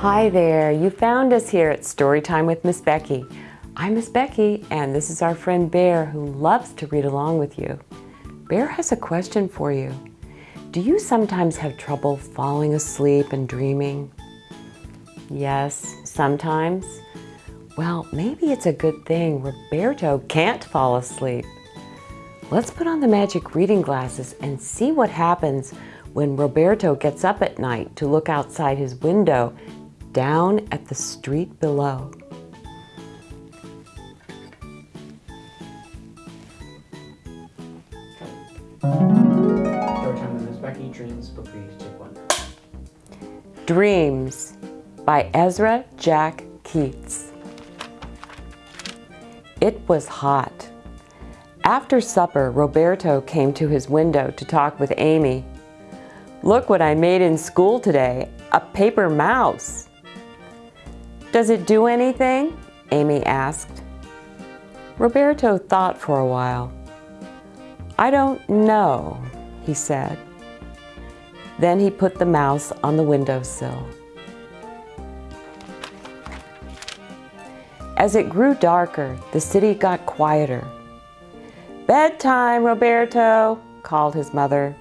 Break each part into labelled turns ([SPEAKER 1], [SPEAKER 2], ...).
[SPEAKER 1] Hi there, you found us here at Storytime with Miss Becky. I'm Miss Becky and this is our friend Bear who loves to read along with you. Bear has a question for you. Do you sometimes have trouble falling asleep and dreaming? Yes, sometimes. Well, maybe it's a good thing Roberto can't fall asleep. Let's put on the magic reading glasses and see what happens when Roberto gets up at night to look outside his window down at the street below.
[SPEAKER 2] Dreams
[SPEAKER 1] by Ezra Jack Keats. It was hot. After supper, Roberto came to his window to talk with Amy. Look what I made in school today, a paper mouse. Does it do anything? Amy asked. Roberto thought for a while. I don't know, he said. Then he put the mouse on the windowsill. As it grew darker, the city got quieter. Bedtime, Roberto, called his mother.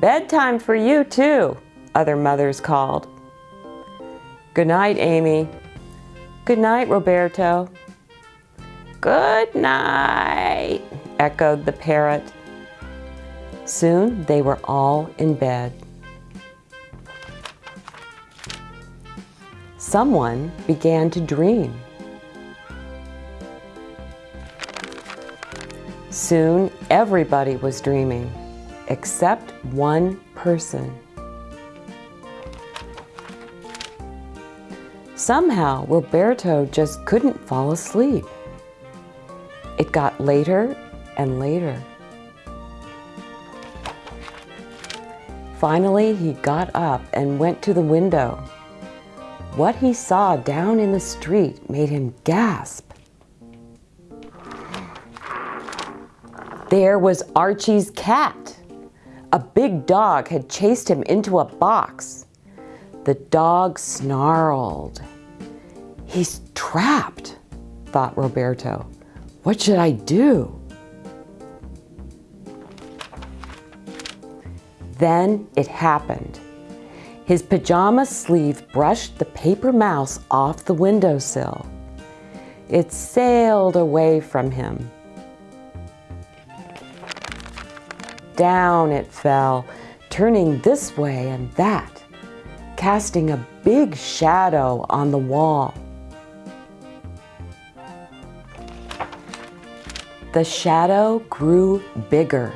[SPEAKER 1] Bedtime for you too, other mothers called. Good night, Amy. Good night, Roberto. Good night, echoed the parrot. Soon they were all in bed. Someone began to dream. Soon everybody was dreaming, except one person. Somehow Roberto just couldn't fall asleep. It got later and later. Finally, he got up and went to the window. What he saw down in the street made him gasp. There was Archie's cat. A big dog had chased him into a box. The dog snarled. He's trapped, thought Roberto. What should I do? Then it happened. His pajama sleeve brushed the paper mouse off the windowsill. It sailed away from him. Down it fell, turning this way and that, casting a big shadow on the wall. The shadow grew bigger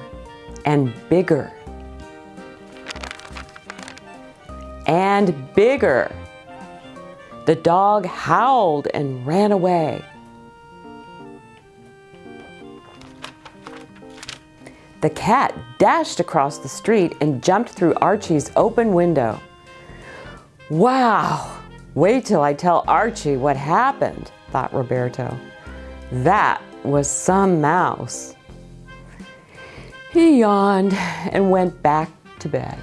[SPEAKER 1] and bigger and bigger. The dog howled and ran away. The cat dashed across the street and jumped through Archie's open window. Wow, wait till I tell Archie what happened, thought Roberto. That was some mouse. He yawned and went back to bed.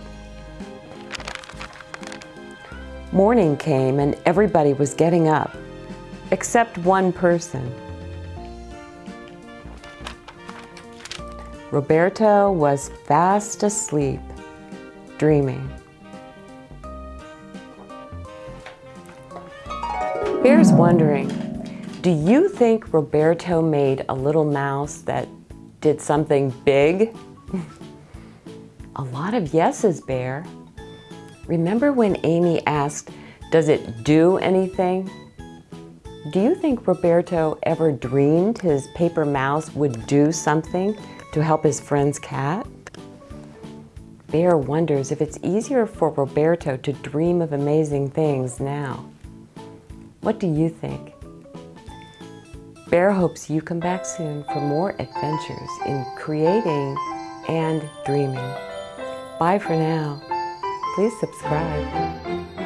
[SPEAKER 1] Morning came and everybody was getting up, except one person. Roberto was fast asleep, dreaming. Bear's wondering, do you think Roberto made a little mouse that did something big? a lot of yeses, Bear. Remember when Amy asked, does it do anything? Do you think Roberto ever dreamed his paper mouse would do something to help his friend's cat? Bear wonders if it's easier for Roberto to dream of amazing things now. What do you think? Bear hopes you come back soon for more adventures in creating and dreaming. Bye for now please subscribe.